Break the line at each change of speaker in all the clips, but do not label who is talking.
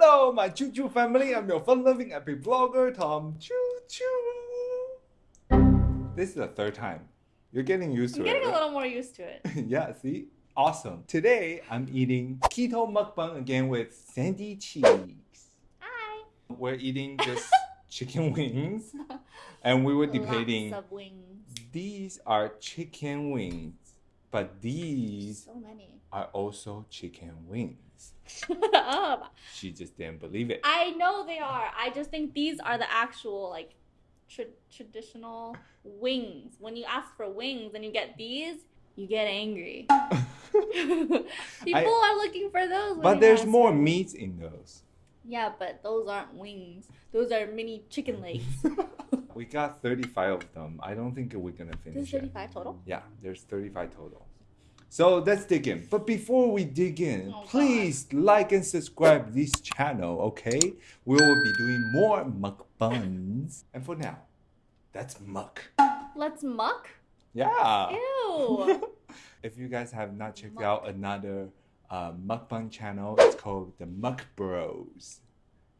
Hello, my Choo Choo family. I'm your fun-loving epic vlogger, Tom Choo Choo. This is the third time. You're getting used to
I'm
it.
getting a
right?
little more used to it.
yeah, see? Awesome. Today, I'm eating keto mukbang again with Sandy Cheeks.
Hi.
We're eating just chicken wings, and we were debating
Lots of wings.
these are chicken wings, but these
So many.
Are also chicken wings.
Shut up.
She just didn't believe it.
I know they are. I just think these are the actual like tra- traditional wings. When you ask for wings and you get these, you get angry. People are looking for those.
but there's more meat in those.
Yeah, but those aren't wings. Those are mini chicken legs.
we got 35 of them. I don't think we're gonna finish
There's
it.
35 total.
Yeah, there's 35 total. So let's dig in. But before we dig in,
Oh, God.
please like and subscribe this channel, okay? We will be doing more mukbangs. And for now, that's muck.
Let's muck.
Yeah.
Ew.
if you guys have not checked
Muck.
out another uh, mukbang channel, it's called the Muck Bros.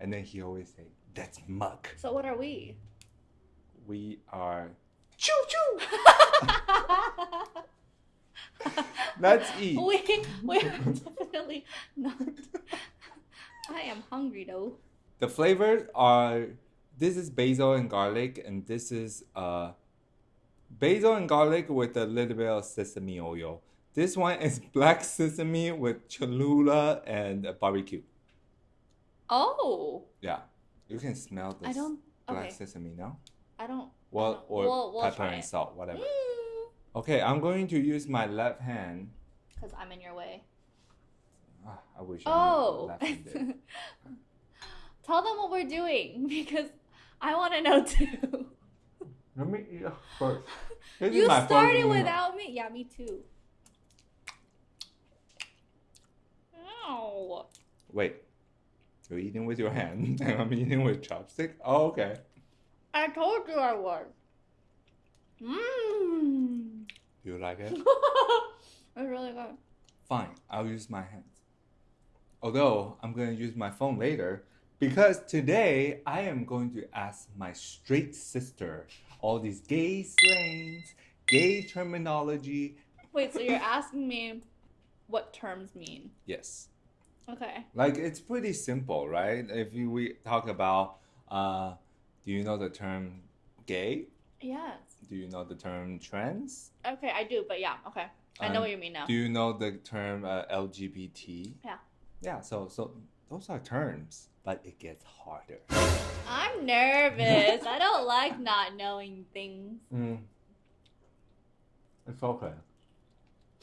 And then he always say, "That's muck."
so what are we?
We are choo choo. Let's eat.
we we're definitely not. I am hungry though.
The flavors are this is basil and garlic, and this is uh basil and garlic with a little bit of sesame oil. This one is black sesame with Cholula and barbecue.
Oh,
Yeah, you can smell this
I don't.
black
Okay,
sesame now.
I don't.
Well,
don't-
or
we'll- we'll
pepper and salt, whatever. Okay, I'm going to use my left hand.
Because I'm in your way.
Ah, I wish I
Oh.
left-handed.
Tell them what we're doing because I want to know too.
Let me eat first. This
you started without me. Yeah, me too. Ow.
Wait, you're eating with your hand, and I'm eating with chopstick. Oh, okay.
I told you I was. Mmm.
Do you like it?
it's really good.
Fine, I'll use my hands. Although I'm gonna use my phone later because today I am going to ask my straight sister all these gay slangs, gay terminology.
Wait, so you're asking me what terms mean?
Yes,
Okay.
like it's pretty simple, right? If we talk about, uh, do you know the term gay?
Yes.
Do you know the term trans?
Okay, I do, but yeah, okay. I know
Um,
what you mean now.
Do you know the term uh, LGBT?
Yeah.
Yeah. So so those are terms, but it gets harder.
I'm nervous. I don't like not knowing things.
Mm. It's okay.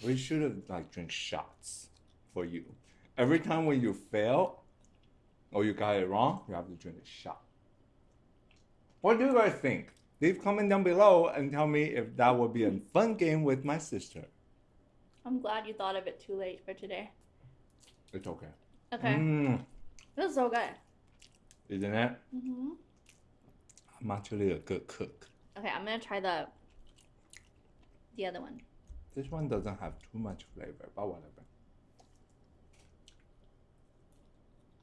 We should have like drink shots for you. Every time when you fail or you got it wrong, you have to drink a shot. What do you guys think? Leave comment down below and tell me if that would be a fun game with my sister.
I'm glad you thought of it too late for today.
It's okay.
Okay.
Mm,
This is so good.
isn't it?
Mm-hmm.
I'm actually a good cook.
Okay, I'm gonna try the the other one.
This one doesn't have too much flavor, but whatever.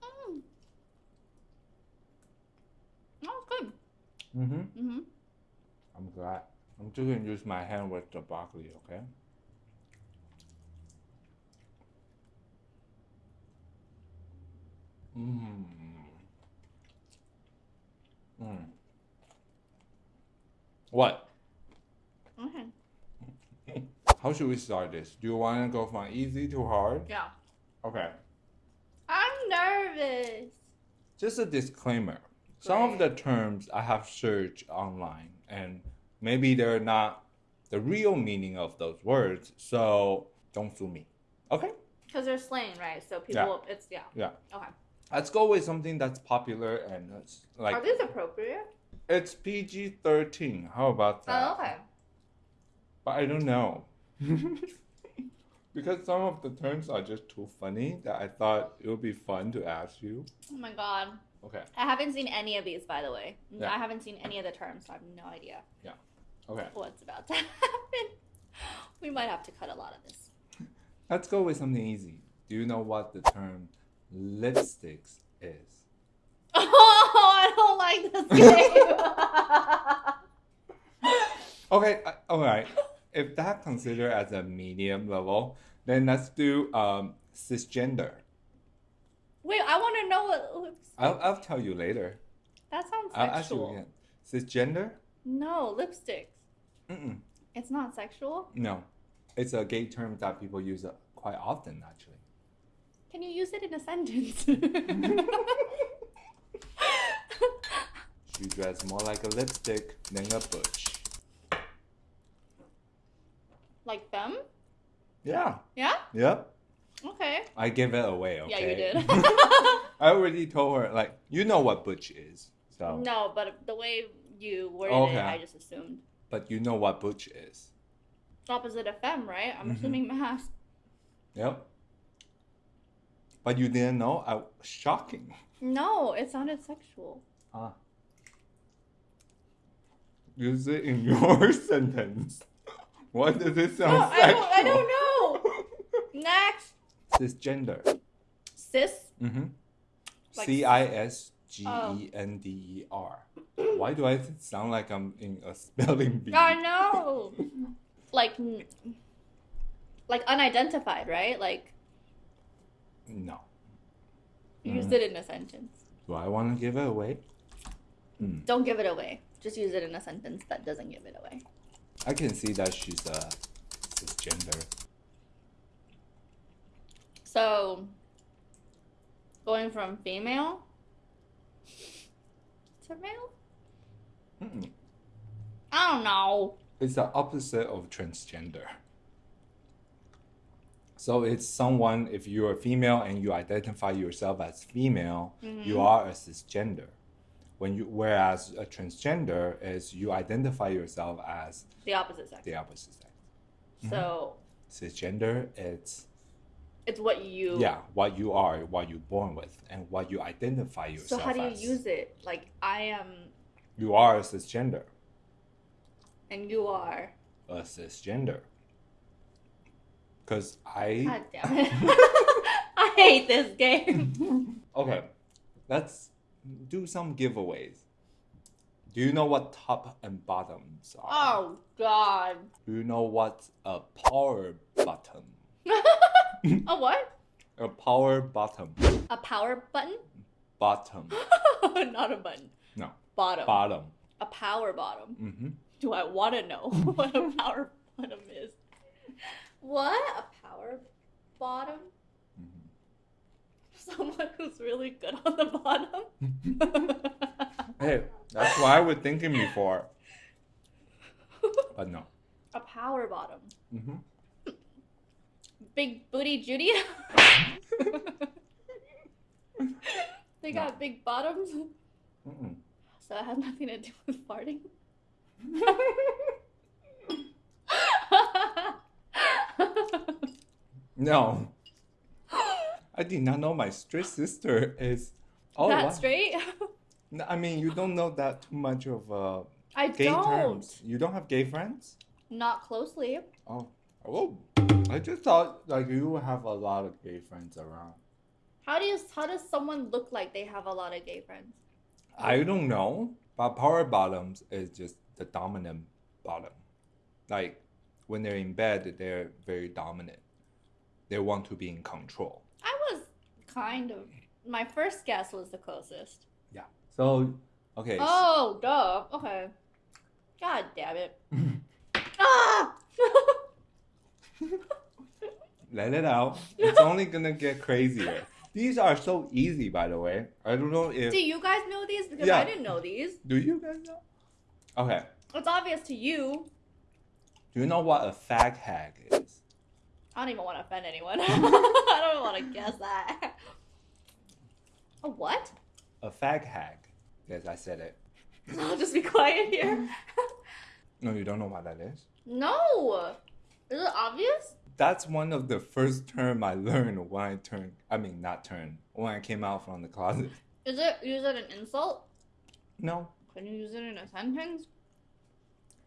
Mm. Oh, it's good.
Mm-hmm.
Mm-hmm.
I'm glad. I'm just gonna use my hand with the broccoli, okay? Mmm. Mm. What?
Okay.
How should we start this? Do you want to go from easy to hard?
Yeah.
Okay.
I'm nervous.
Just a disclaimer. Some of the terms I have searched online, and maybe they're not the real meaning of those words, so don't sue me. Okay?
Because they're slang, right? So people, it's yeah.
Yeah.
Okay.
Let's go with something that's popular and it's like
Are these appropriate?
it's PG thirteen. How about oh, that?
Oh, okay.
But I don't know. because some of the terms are just too funny that I thought it would be fun to ask you.
Oh my god.
Okay.
I haven't seen any of these, by the way.
Yeah.
I haven't seen any of the terms, so I have no idea
Okay.
what's about to happen. We might have to cut a lot of this.
Let's go with something easy. Do you know what the term lipsticks is?
Oh, I don't like this game.
Okay, uh, all right. If that considered as a medium level, then let's do um, cisgender.
Wait, I want to know what.
I'll, I'll tell you later.
That sounds
I'll ask you
sexual.
again. Cisgender?
No, lipsticks.
Mm-mm.
It's not sexual.
No, it's a gay term that people use uh, quite often, actually.
Can you use it in a sentence?
She dressed more like a lipstick than a butch.
like them?
Yeah.
Yeah.
Yep.
Okay.
I give it away. Okay.
Yeah, you did.
I already told her like you know what butch is, so
no, but the way you worded
Okay.
I just assumed.
but you know what butch is.
Opposite of femme, right? I'm
Mhm.
assuming masc.
Yep. But you didn't know? I, shocking.
No, it sounded sexual.
Ah. Use it in your sentence. What does it sound
No, I don't. I don't know. Next,
Cisgender.
cis.
Mm-hmm.
Like-
C I S G E N D E R. Why do I sound like I'm in a spelling bee?
I know. like, like unidentified, right? Like
No.
use
Mhm.
it in a sentence.
Do I want to give it away? Hmm.
Don't give it away. Just use it in a sentence that doesn't give it away.
I can see that she's a cisgender.
So, going from female male?
Mm-mm.
I don't know.
It's the opposite of transgender. So it's someone, if you're a female and you identify yourself as female, you
Mhm.
are a cisgender. When you, whereas a transgender is you identify yourself as
The opposite sex.
the opposite sex.
So,
Cisgender, it's
it's what you.
yeah, what you are, what you're born with, and what you identify yourself So,
how do you
as.
use it? Like, I am,
You are a cisgender.
and you are.
A cisgender. Because I.
God damn it. I hate this game.
Okay, let's do some giveaways. Do you know what top and bottoms are?
Oh, God.
Do you know what a power button?
A what?
A power bottom.
A power button?
Bottom.
Not a button.
No.
Bottom.
Bottom.
a power bottom.
Mm-hmm.
Do I want to know what a power bottom is? What? A power bottom?
mm-hmm.
Someone who's really good on the bottom?
Hey, that's what I was thinking before, but no.
a power bottom.
Mm-hmm.
Big booty Judy? they got big bottoms?
Mm-mm.
So it has nothing to do with farting?
No, I did not know my straight sister is. Oh,
that
wow.
straight?
I mean, you don't know that too much of uh,
I
gay
don't.
terms. You don't have gay friends?
Not closely.
Oh, oh! I just thought like you have a lot of gay friends around.
How do you how does someone look like they have a lot of gay friends?
I don't know, but power bottoms is just the dominant bottom. Like when they're in bed, they're very dominant. They want to be in control.
I was kind of my first guess was the closest. Yeah.
So, okay.
Oh, duh. Okay. God damn it. ah!
Let it out. It's only gonna get crazier. These are so easy, by the way. I don't know if
Do you guys know these? Because
Yeah.
I didn't know these.
do you guys know? Okay.
It's obvious to you.
Do you know what a fag hag is?
I don't even want to offend anyone. I don't want to guess that. A what?
A fag hag. Yes, I said it.
I'll just be quiet here.
No, you don't know what that is.
no. Is it obvious?
That's one of the first term I learned when I turned. I mean, not turned. When I came out from the closet.
Is it use it an insult?
No,
Can you use it in a sentence?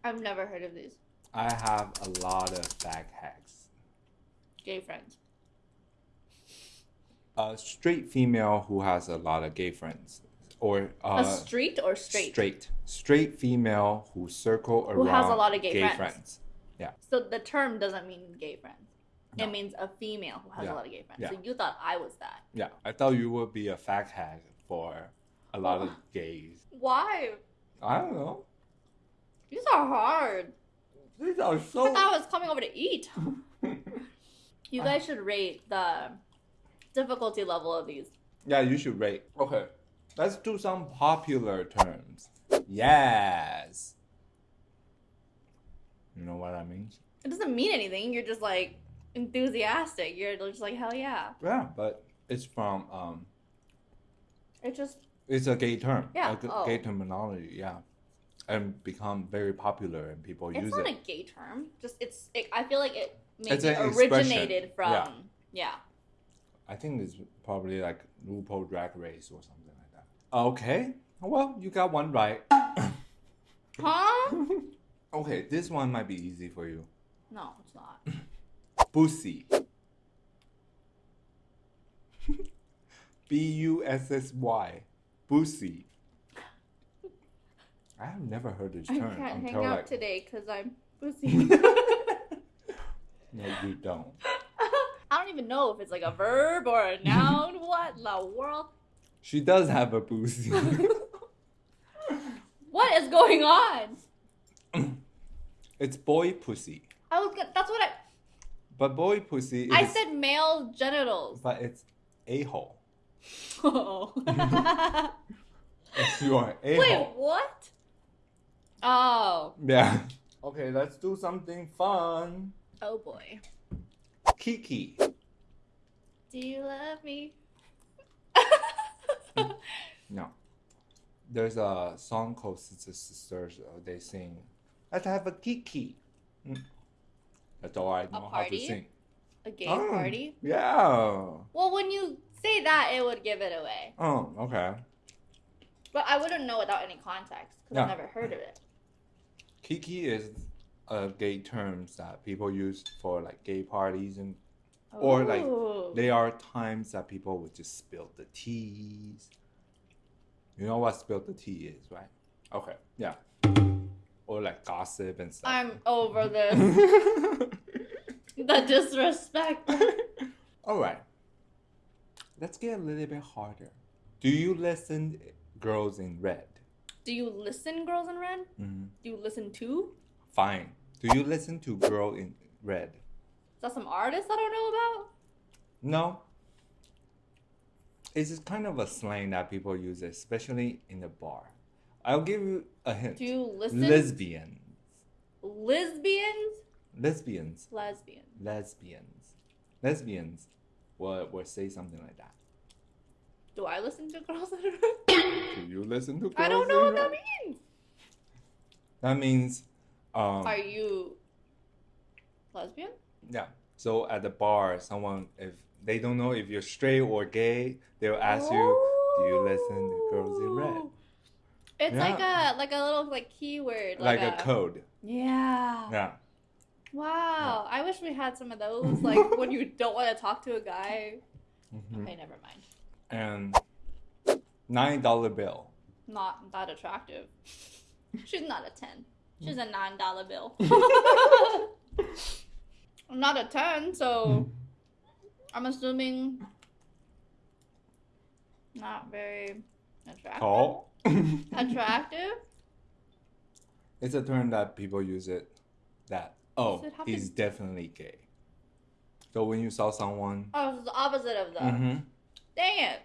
I've never heard of these.
I have a lot of fag hags.
Gay friends.
A straight female who has a lot of gay friends, or uh,
a street or straight?
straight straight female who circle around Who
has a lot of gay friends.
friends.
So the term doesn't mean gay friends.
No.
It means a female who has
Yeah.
a lot of gay friends.
Yeah.
So you thought I was that.
Yeah, I thought you would be a fag hag for a lot of gays.
Why?
I don't know.
These are hard.
These are
I
so.
thought I was coming over to eat. You guys should rate the difficulty level of these.
yeah, you should rate. Okay, let's do some popular terms. Yes. You know what that means?
It doesn't mean anything. You're just like enthusiastic. You're just like hell yeah.
Yeah, but it's from um,
It just
it's a gay term.
Yeah,
a
oh.
gay terminology. Yeah, and become very popular and people
it's
use it.
It's not a gay term. Just it's. It, I feel like it
It's
maybe originated from.
Yeah.
yeah.
I think it's probably like RuPaul Drag Race or something like that. Okay, well, you got one right.
Huh?
okay, this one might be easy for you.
No, it's not.
Bussy. B U S S Y. Bussy. I have never heard this term.
I can't hang out
like.
today because I'm pussy.
no, you don't.
I don't even know if it's like a verb or a noun. what in the world?
She does have a bussy.
What is going on?
It's boy pussy.
I was gonna, that's what I
But boy pussy is.
I said male genitals.
But it's a hole.
Oh.
It's your a
Wait, what? Oh.
Yeah. Okay, let's do something fun.
Oh boy.
Kiki.
Do you love me?
No. There's a song called Scissor Sisters. Uh, they sing, Let's have a Kiki. Mm. That's all I know how to
party?
sing.
A gay
Oh,
party?
Yeah.
Well, when you say that, it would give it away.
Oh, okay.
But I wouldn't know without any context because I've
Yeah.
never heard of it.
Kiki is a gay terms that people use for like gay parties and Or, like,
Ooh.
There are times that people would just spill the teas. You know what spill the tea is, right? Okay, yeah. Or like gossip and stuff.
I'm over this. the disrespect.
All right. Let's get a little bit harder. Do you listen Girls in Red?
Do you listen, Girls in Red?
Mm-hmm.
Do you listen to?
Fine. Do you listen to Girl in Red?
Is that some artist I don't know about?
No. It's just kind of a slang that people use, especially in the bar. I'll give you a hint.
Do you listen?
Lesbians.
Lesbians?
Lesbians.
Lesbians.
Lesbians. Lesbians will, will say something like that.
Do I listen to Girls in Red?
Do you listen to Girls
I don't know what that means.
That means, um,
Are you lesbian?
yeah. So at the bar, someone if they don't know if you're straight or gay, they'll ask you, "Do you listen to Girls in Red?"
It's
Yeah.
like a like a little like keyword.
Like, a, code.
Yeah.
Yeah.
Wow. I wish we had some of those. Like when you don't want to talk to a guy.
Mhm.
Okay, never mind.
And nine dollar bill.
Not that attractive. She's not a ten. She's a nine dollar bill. I'm not a ten, so I'm assuming not very attractive.
Tall.
Attractive?
It's a term that people use it that oh
it
he's definitely gay. So when you saw someone,
Oh, it's the opposite of the.
Mhm.
Dang it.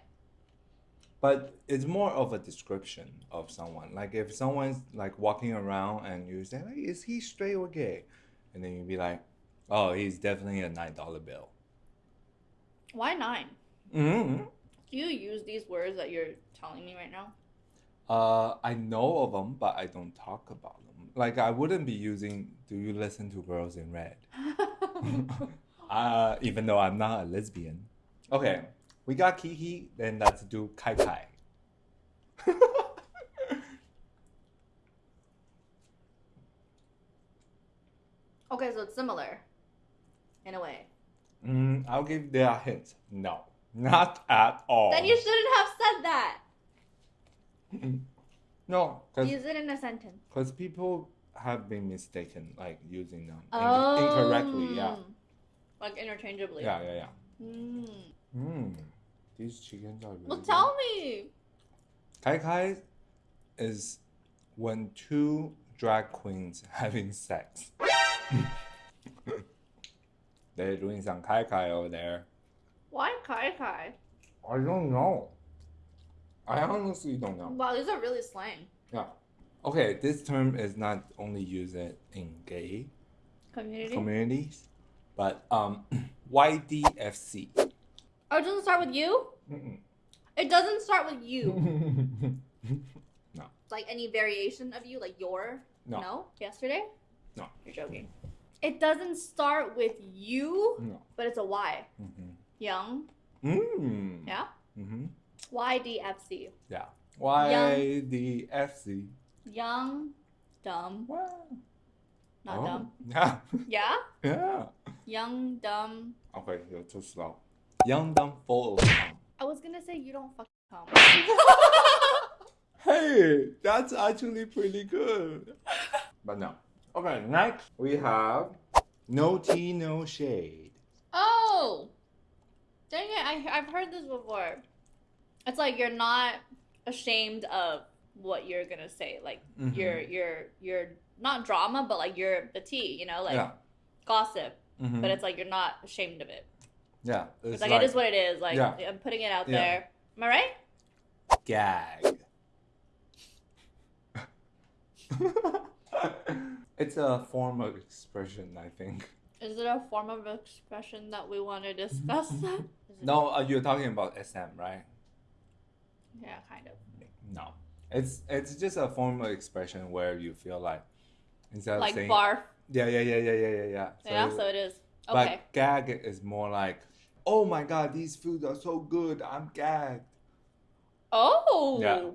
but it's more of a description of someone. Like if someone's like walking around and you say, like, "Is he straight or gay?" and then you'd be like, "Oh, he's definitely a nine dollar bill."
Why nine?
Mm-hmm.
Do you use these words that you're telling me right now?
Uh, I know of them, but I don't talk about them. Like I wouldn't be using. Do you listen to Girls in Red? uh, even though I'm not a lesbian. Okay, we got Kiki, then let's do Kai Kai.
okay, so it's similar. In a way.
mm, I'll give you a hint. No, not at all.
Then you shouldn't have said that.
No,
Use it in a sentence.
Because people have been mistaken, like using them in- incorrectly. Yeah,
Like interchangeably.
yeah, yeah, yeah.
Mm.
Mm. These chickens are really
Well,
good.
tell me.
Kai Kai is when two drag queens having sex. They're doing some Kai Kai over there.
Why Kai Kai?
I don't know. I honestly don't know.
Wow, these are really slang.
Yeah. Okay, this term is not only used in gay
Community.
communities, but um, YDFC.
oh, it doesn't start with you?
Mm-mm.
It doesn't start with you.
no.
like any variation of you, like your?
No.
Yesterday?
No.
You're joking. It doesn't start with you,
No.
but it's a Y.
Mm-hmm.
Young.
Mm.
Yeah.
Mm-hmm.
YDFC.
Yeah. YDFC.
Young, dumb,
Wow.
not
oh.
dumb.
Yeah.
Yeah?
yeah.
Young, dumb.
Okay, you're too slow. Young, dumb, full of cum.
I was gonna say you don't fucking come.
Hey, that's actually pretty good. but no. Okay, next we have no tea, no shade.
oh! Dang it, I, I've heard this before. It's like you're not ashamed of what you're gonna say. Like,
Mhm.
you're, you're, you're not drama, but like you're the tea, you know? Like,
yeah.
gossip.
Mhm.
But it's like you're not ashamed of it.
yeah.
It's, like, it is what it is. Like,
Yeah.
I'm putting it out
Yeah.
there. Am I right?
gag. it's a form of expression, I think.
Is it a form of expression that we want to discuss?
No, uh, you're talking about SM, right?
Yeah, kind of.
No, it's it's just a form of expression where you feel like instead of
Like
saying
barf.
yeah yeah yeah yeah yeah yeah yeah.
yeah,
you-
so it is.
But gag is more like, oh my god, these foods are so good, I'm gagged.
Oh.
Yeah.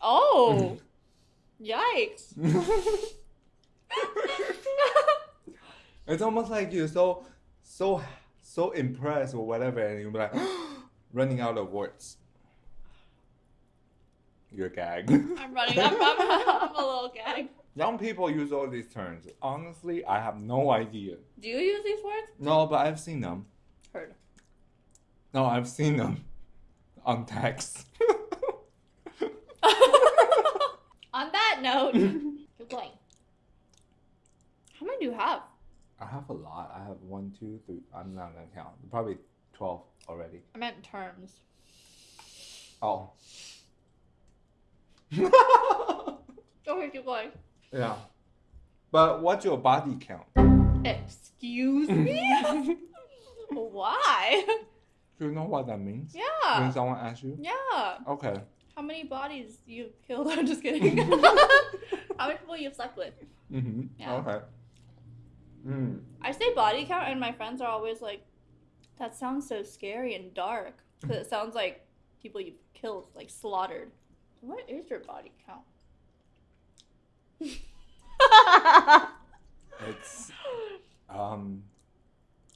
Oh. Yikes.
it's almost like you're so so so impressed or whatever, and you're like running out of words. You're gagged.
I'm running. I'm, I'm, I'm a little gag.
Young people use all these terms. Honestly, I have no idea.
Do you use these words?
No, but I've seen them.
Heard.
No, I've seen them on text.
On that note, keep going. How many do you have?
I have a lot. I have one, two, three. I'm not gonna count. Probably twelve already.
I meant terms.
Oh.
Okay, keep going.
yeah. But what's your body count?
Excuse me? Why?
Do you know what that means?
Yeah.
When someone asks you?
Yeah.
Okay.
How many bodies you've killed? I'm just kidding. How many people you've slept with?
Mm-hmm.
Yeah.
Okay. Mm.
I say body count, and my friends are always like, "That sounds so scary and dark." Because it sounds like people you've killed, like slaughtered. What is your body count?
It's um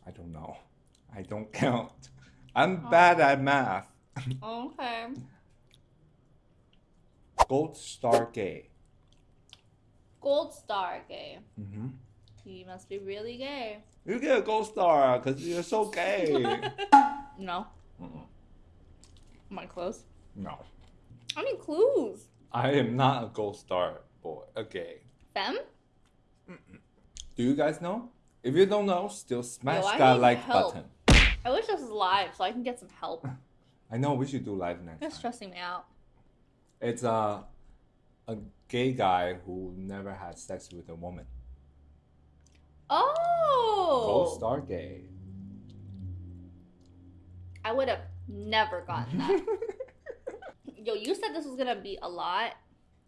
I don't know. I don't count. I'm
Oh.
bad at math.
okay.
Gold star gay.
Gold star gay.
Mm-hmm.
He must be really gay.
You get a gold star because you're so gay.
No.
Mm-mm.
Am I close?
no.
I need clues.
I am not a gold star boy. A gay.
Femme?
Do you guys know? If you don't know, still smash
Yo, I
that like
help.
button.
I wish this was live so I can get some help.
I know we should do live next
It's stressing me out.
It's a a gay guy who never had sex with a woman.
Oh!
Gold star gay.
I would have never gotten that. Yo, you said this was gonna be a lot.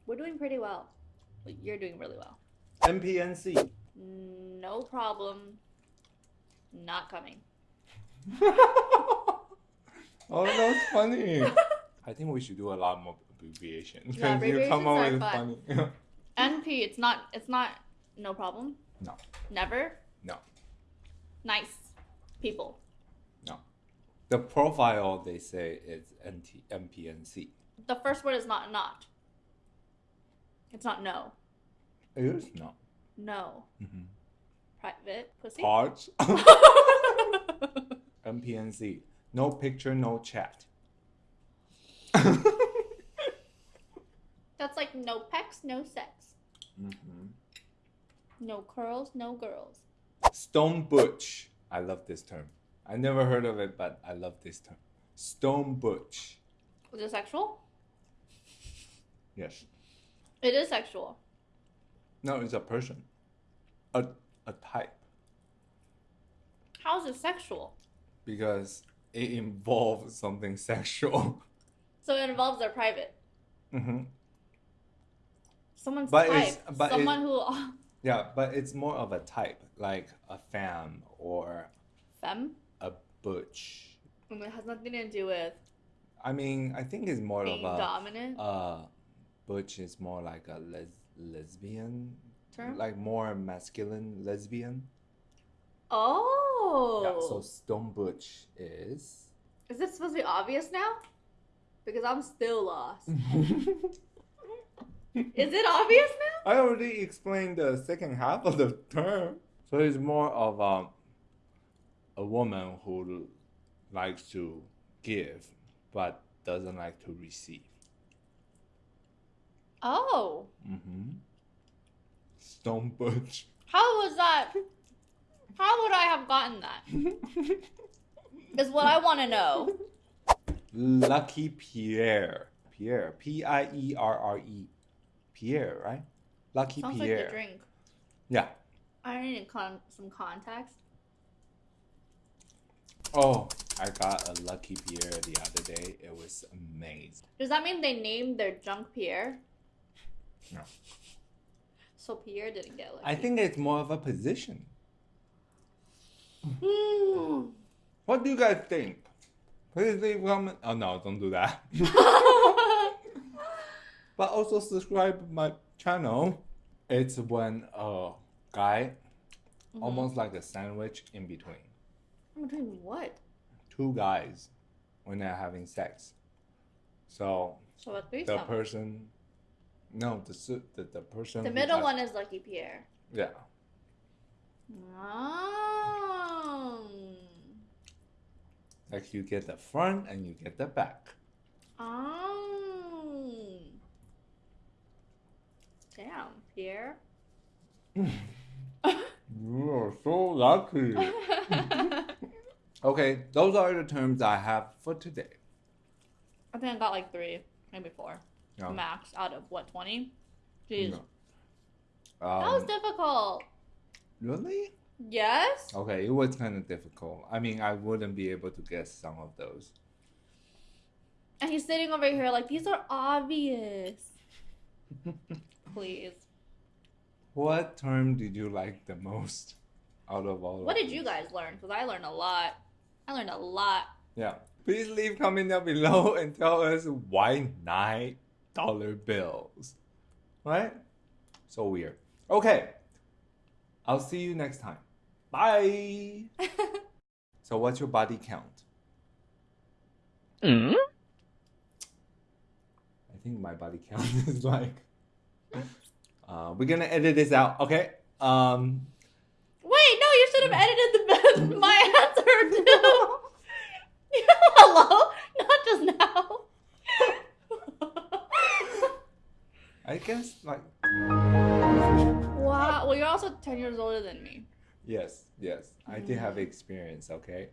We're doing pretty well. You're doing really well.
NPNC.
No problem. Not coming.
oh, that's funny. I think we should do a lot more abbreviations.
Yeah,
'cause you come up
abbreviations
with
are
funny.
NP, it's not. It's not. No problem.
No.
Never.
No.
Nice people.
No. The profile they say is NT, NPNC.
The first word is not not. It's not no.
It is no.
No.
Mm-hmm.
Private pussy.
Parts. NPNC. No picture, no chat.
That's like no pecs, no sex.
mm-hmm.
No curls, no girls.
Stone butch. I love this term. I never heard of it, but I love this term. Stone butch.
Is it sexual?
Yes.
It is sexual.
No, it's a person. A a type.
How is it sexual?
Because it involves something sexual.
So it involves their private.
hmm
Someone's
But
type.
it's- but
Someone who
Yeah, but it's more of a type, like a femme or
femme.
a butch.
And it has nothing to do with
I mean, I think it's more
being
of a
dominant.
uh, butch is more like a les- lesbian
Term?
like more masculine lesbian.
oh.
Yeah, so stone butch is.
Is this supposed to be obvious now? Because I'm still lost. Is it obvious now?
I already explained the second half of the term. So it's more of um, a woman who likes to give but doesn't like to receive.
Oh.
Mm-hmm. Stone butch.
How was that? How would I have gotten that? Is what I want to know.
Lucky Pierre. Pierre. P I E R R E. Pierre, right? Lucky Pierre.
Sounds like a drink.
Yeah.
I need con- some context.
Oh, I got a Lucky Pierre the other day. It was amazing.
Does that mean they named their junk Pierre?
No.
So Pierre didn't get lucky.
I think it's more of a position.
Hmm.
What do you guys think? Please leave comment. Oh no, don't do that. but also subscribe my channel. It's when a guy,
Mhm.
almost like a sandwich in between,
In between what?
two guys, when they're having sex. So
So a
the person, no, the su- the, the person.
The
who
middle one is Lucky Pierre.
Yeah.
Oh.
Like you get the front and you get the back.
Oh. Damn, Pierre.
You are so lucky. okay, those are the terms I have for today.
I think I got like three, maybe four,
No.
max out of what twenty. Jeez,
No.
that was
Um,
difficult.
really?
Yes.
Okay, it was kind of difficult. I mean, I wouldn't be able to guess some of those.
And he's sitting over here like these are obvious. Please.
What term did you like the most out of all
What
of
did you guys learn? Because I learned a lot. I learned a lot.
Yeah. Please leave comment down below and tell us why nine dollar bills. Right? So weird. Okay. I'll see you next time. Bye. so what's your body count? I think my body count is like uh, we're gonna edit this out, okay? Um
Wait, no, you should have edited the my answer too. Hello, not just now.
I guess like
wow. Well, you're also ten years older than me.
yes, yes. I did have mm. experience, okay?